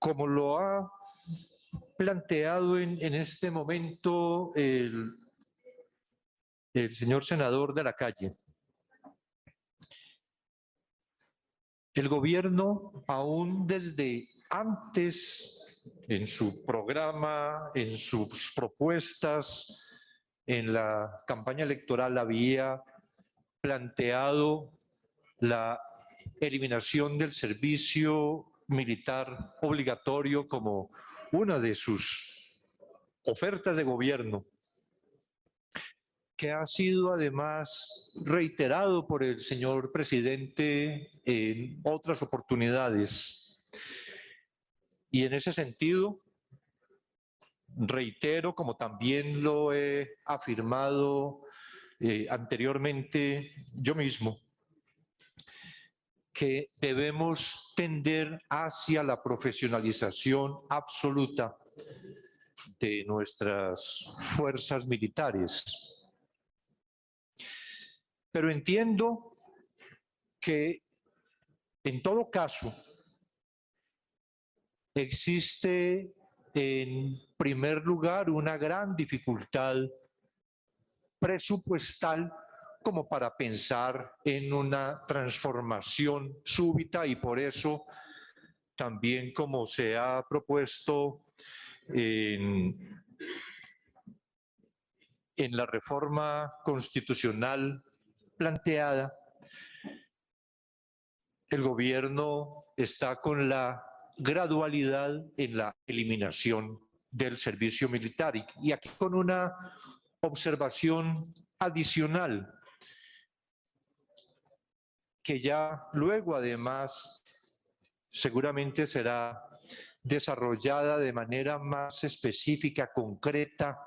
como lo ha planteado en, en este momento el, el señor senador de la calle, el gobierno aún desde antes en su programa, en sus propuestas, en la campaña electoral había planteado la eliminación del servicio militar obligatorio como una de sus ofertas de gobierno, que ha sido además reiterado por el señor presidente en otras oportunidades. Y en ese sentido, reitero, como también lo he afirmado eh, anteriormente yo mismo, que debemos tender hacia la profesionalización absoluta de nuestras fuerzas militares. Pero entiendo que en todo caso existe en primer lugar una gran dificultad presupuestal como para pensar en una transformación súbita y por eso también como se ha propuesto en, la reforma constitucional planteada, el gobierno está con la gradualidad en la eliminación del servicio militar y aquí con una observación adicional que ya luego además seguramente será desarrollada de manera más específica, concreta,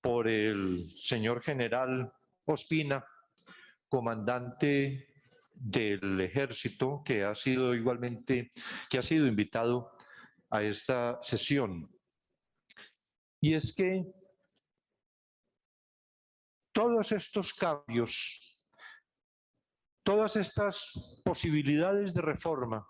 por el señor general Ospina, comandante del ejército, que ha sido igualmente, que ha sido invitado a esta sesión. Y es que todos estos cambios Todas estas posibilidades de reforma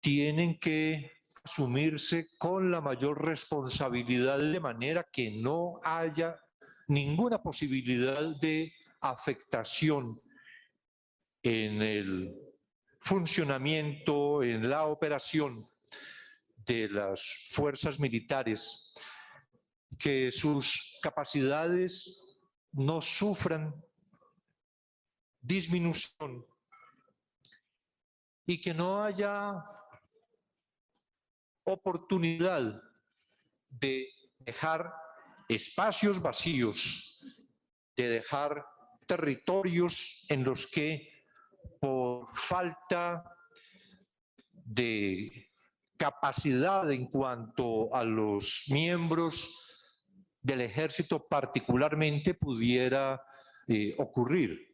tienen que asumirse con la mayor responsabilidad de manera que no haya ninguna posibilidad de afectación en el funcionamiento, en la operación de las fuerzas militares, que sus capacidades no sufran disminución y que no haya oportunidad de dejar espacios vacíos, de dejar territorios en los que por falta de capacidad en cuanto a los miembros del ejército particularmente pudiera eh, ocurrir.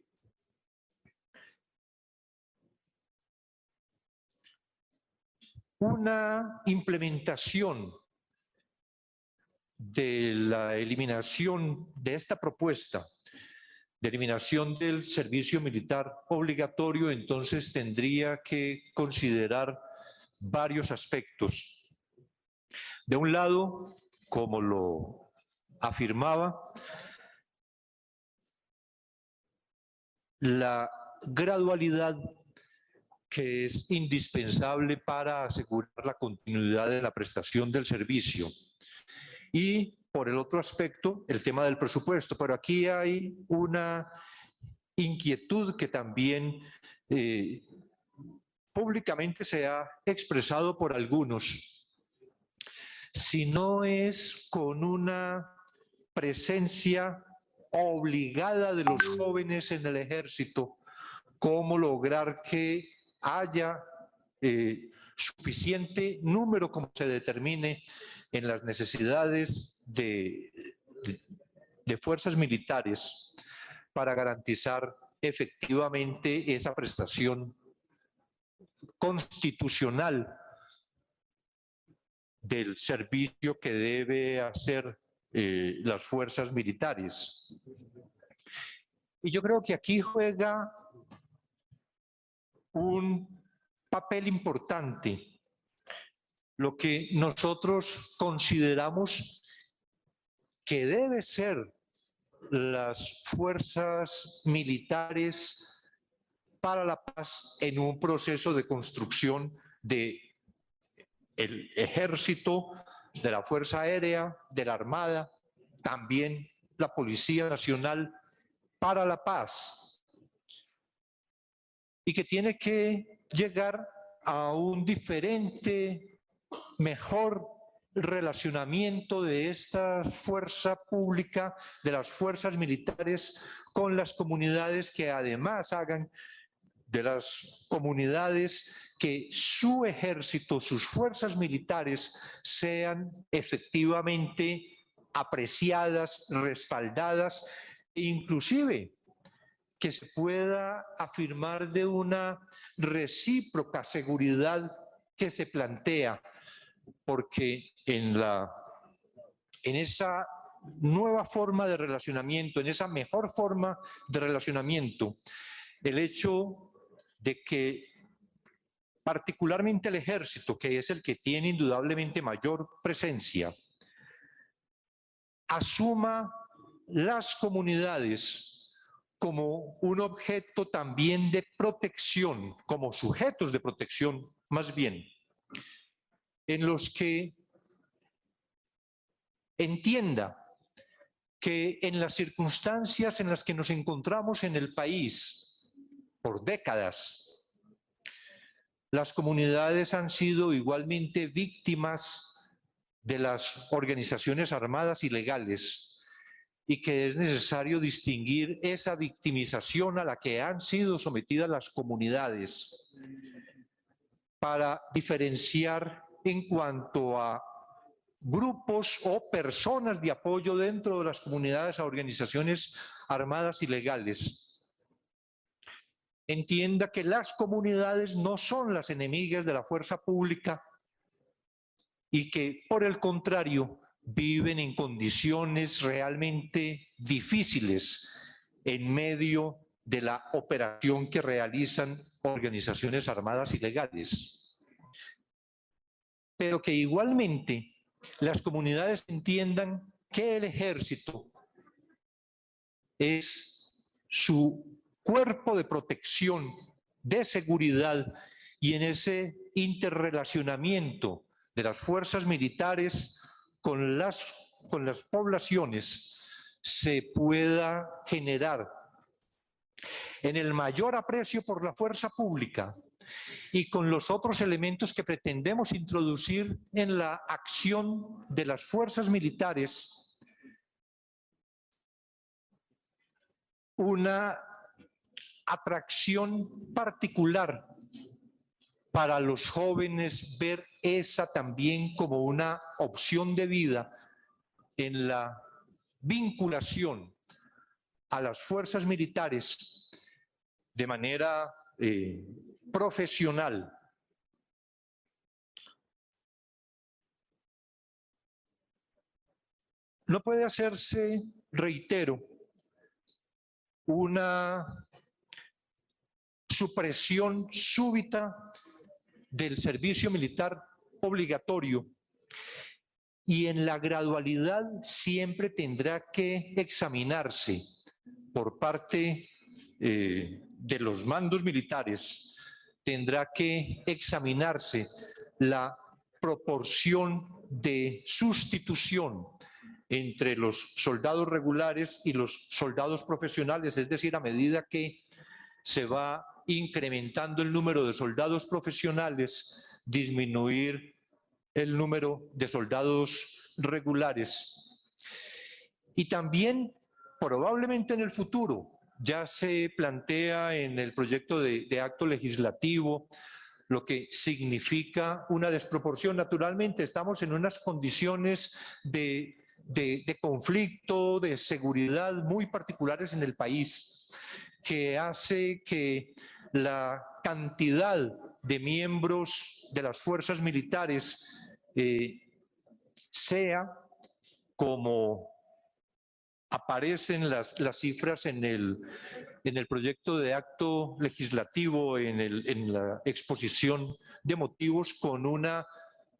Una implementación de la eliminación de esta propuesta de eliminación del servicio militar obligatorio, entonces tendría que considerar varios aspectos. De un lado, como lo afirmaba, la gradualidad que es indispensable para asegurar la continuidad de la prestación del servicio. Y por el otro aspecto, el tema del presupuesto. Pero aquí hay una inquietud que también eh, públicamente se ha expresado por algunos. Si no es con una presencia obligada de los jóvenes en el ejército, cómo lograr que haya eh, suficiente número como se determine en las necesidades de, fuerzas militares para garantizar efectivamente esa prestación constitucional del servicio que debe hacer eh, las fuerzas militares. Y yo creo que aquí juega un papel importante lo que nosotros consideramos que debe ser las fuerzas militares para la paz en un proceso de construcción de el ejército, de la Fuerza Aérea, de la Armada, también la Policía Nacional para la paz. Y que tiene que llegar a un diferente, mejor relacionamiento de esta fuerza pública, de las fuerzas militares, con las comunidades que además hagan de las comunidades que su ejército, sus fuerzas militares sean efectivamente apreciadas, respaldadas, inclusive que se pueda afirmar de una recíproca seguridad que se plantea, porque en, la, en esa nueva forma de relacionamiento, en esa mejor forma de relacionamiento, el hecho de que particularmente el ejército, que es el que tiene indudablemente mayor presencia, asuma las comunidades como un objeto también de protección, como sujetos de protección más bien, en los que entienda que en las circunstancias en las que nos encontramos en el país por décadas, las comunidades han sido igualmente víctimas de las organizaciones armadas ilegales y que es necesario distinguir esa victimización a la que han sido sometidas las comunidades para diferenciar en cuanto a grupos o personas de apoyo dentro de las comunidades a organizaciones armadas ilegales. Entienda que las comunidades no son las enemigas de la fuerza pública y que, por el contrario, viven en condiciones realmente difíciles en medio de la operación que realizan organizaciones armadas ilegales. Pero que igualmente las comunidades entiendan que el ejército es su cuerpo de protección, de seguridad y en ese interrelacionamiento de las fuerzas militares con las, con las poblaciones se pueda generar en el mayor aprecio por la fuerza pública y con los otros elementos que pretendemos introducir en la acción de las fuerzas militares, una atracción particular para los jóvenes ver esa también como una opción de vida en la vinculación a las fuerzas militares de manera eh, profesional. No puede hacerse, reitero, una supresión súbita del servicio militar obligatorio. Y en la gradualidad siempre tendrá que examinarse por parte eh, de los mandos militares, tendrá que examinarse la proporción de sustitución entre los soldados regulares y los soldados profesionales, es decir, a medida que se va incrementando el número de soldados profesionales, disminuir el número de soldados regulares. Y también, probablemente en el futuro, ya se plantea en el proyecto de, acto legislativo lo que significa una desproporción. Naturalmente estamos en unas condiciones de, de conflicto, de seguridad muy particulares en el país, que hace que la cantidad de miembros de las fuerzas militares eh, sea como aparecen las, cifras en el, en el proyecto de acto legislativo, en, el, en la exposición de motivos con una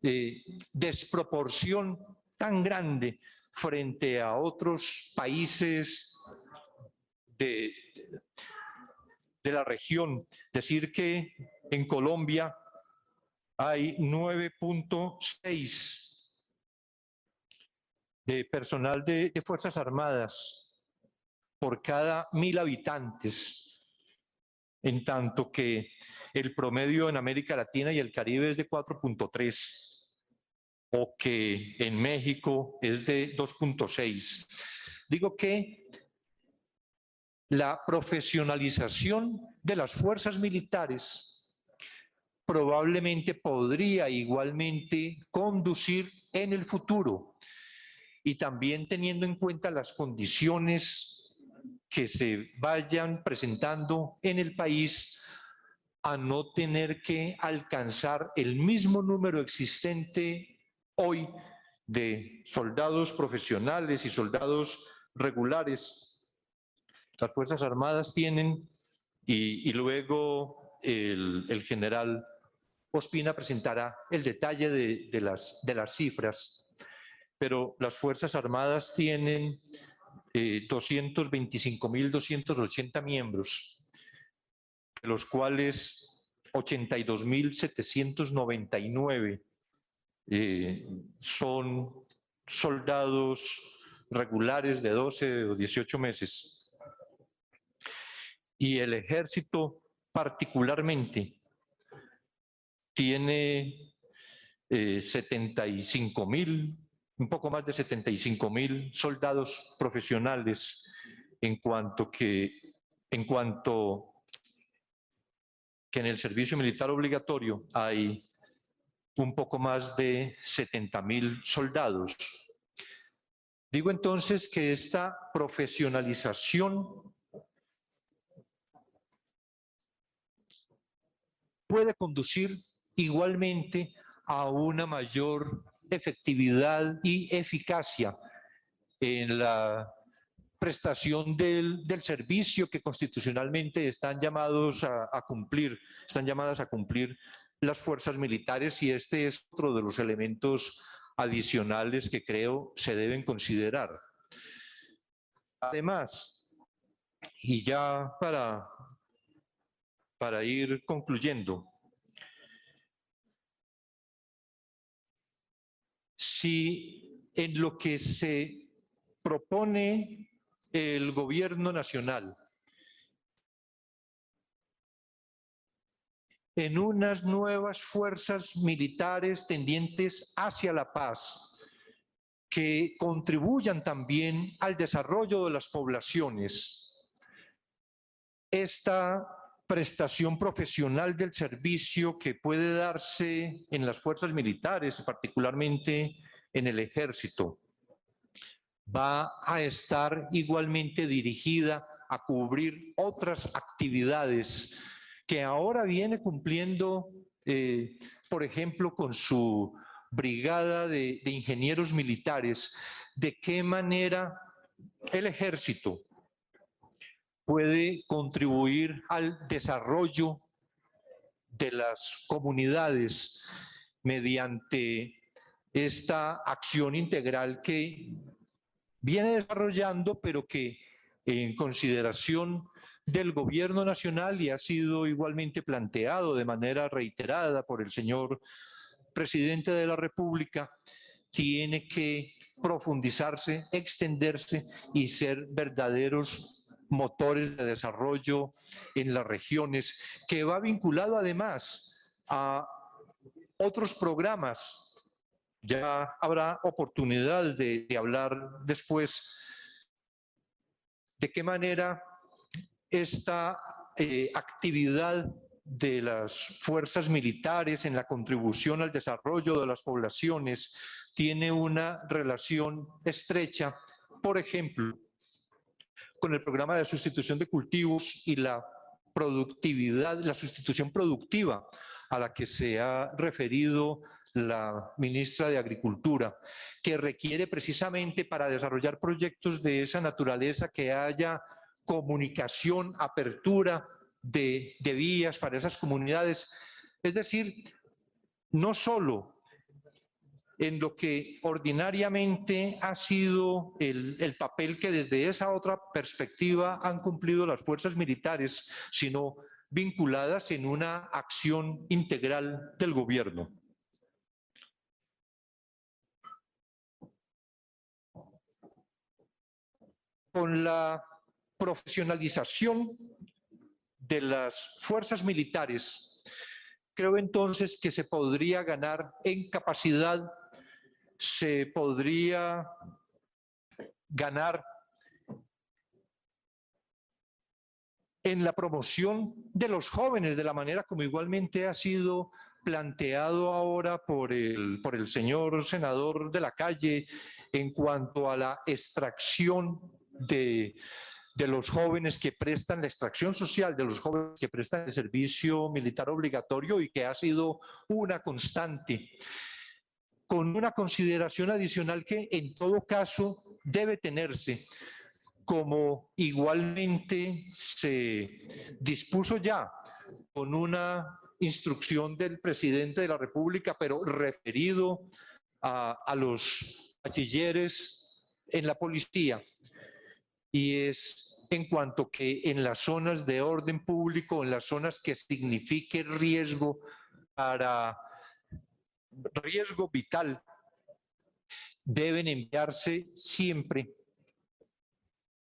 eh, desproporción tan grande frente a otros países de, de la región. Decir que en Colombia hay 9.6 de personal de, Fuerzas Armadas por cada mil habitantes, en tanto que el promedio en América Latina y el Caribe es de 4.3, o que en México es de 2.6. Digo que la profesionalización de las fuerzas militares probablemente podría igualmente conducir en el futuro y también teniendo en cuenta las condiciones que se vayan presentando en el país a no tener que alcanzar el mismo número existente hoy de soldados profesionales y soldados regulares. Las Fuerzas Armadas tienen, y, luego el, general Ospina presentará el detalle de, las, cifras pero las Fuerzas Armadas tienen eh, 225.280 miembros, de los cuales 82.799 eh, son soldados regulares de 12 o 18 meses. Y el ejército particularmente tiene eh, 75 mil un poco más de 75 mil soldados profesionales en cuanto que en cuanto que en el servicio militar obligatorio hay un poco más de 70 mil soldados. Digo entonces que esta profesionalización puede conducir igualmente a una mayor efectividad y eficacia en la prestación del, servicio que constitucionalmente están llamados a, a, cumplir, están llamadas a cumplir las fuerzas militares y este es otro de los elementos adicionales que creo se deben considerar. Además, y ya para, para ir concluyendo, si en lo que se propone el gobierno nacional en unas nuevas fuerzas militares tendientes hacia la paz, que contribuyan también al desarrollo de las poblaciones. Esta prestación profesional del servicio que puede darse en las fuerzas militares, particularmente en el ejército, va a estar igualmente dirigida a cubrir otras actividades que ahora viene cumpliendo, eh, por ejemplo, con su brigada de, de ingenieros militares, de qué manera el ejército puede contribuir al desarrollo de las comunidades mediante esta acción integral que viene desarrollando, pero que en consideración del gobierno nacional y ha sido igualmente planteado de manera reiterada por el señor presidente de la República, tiene que profundizarse, extenderse y ser verdaderos motores de desarrollo en las regiones, que va vinculado además a otros programas. Ya habrá oportunidad de, hablar después de qué manera esta eh, actividad de las fuerzas militares en la contribución al desarrollo de las poblaciones tiene una relación estrecha, por ejemplo, con el programa de sustitución de cultivos y la productividad, la sustitución productiva a la que se ha referido la ministra de Agricultura, que requiere precisamente para desarrollar proyectos de esa naturaleza que haya comunicación, apertura de, vías para esas comunidades. Es decir, no solo en lo que ordinariamente ha sido el, el, papel que desde esa otra perspectiva han cumplido las fuerzas militares, sino vinculadas en una acción integral del gobierno. Con la profesionalización de las fuerzas militares, creo entonces que se podría ganar en capacidad, se podría ganar en la promoción de los jóvenes, de la manera como igualmente ha sido planteado ahora por el, por el señor senador de la calle en cuanto a la extracción de, de los jóvenes que prestan la extracción social, de los jóvenes que prestan el servicio militar obligatorio y que ha sido una constante, con una consideración adicional que en todo caso debe tenerse, como igualmente se dispuso ya con una instrucción del presidente de la República, pero referido a, los bachilleres en la policía, y es en cuanto que en las zonas de orden público, en las zonas que signifique riesgo para riesgo vital, deben enviarse siempre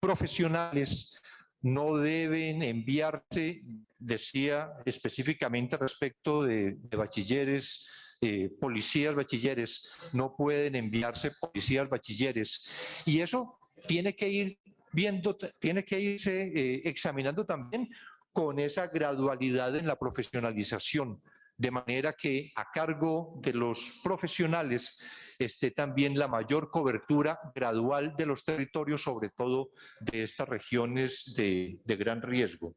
profesionales, no deben enviarse, decía específicamente respecto de, bachilleres, eh, policías bachilleres, no pueden enviarse policías bachilleres. Y eso tiene que ir viendo, tiene que irse eh, examinando también con esa gradualidad en la profesionalización, de manera que a cargo de los profesionales esté también la mayor cobertura gradual de los territorios, sobre todo de estas regiones de, gran riesgo.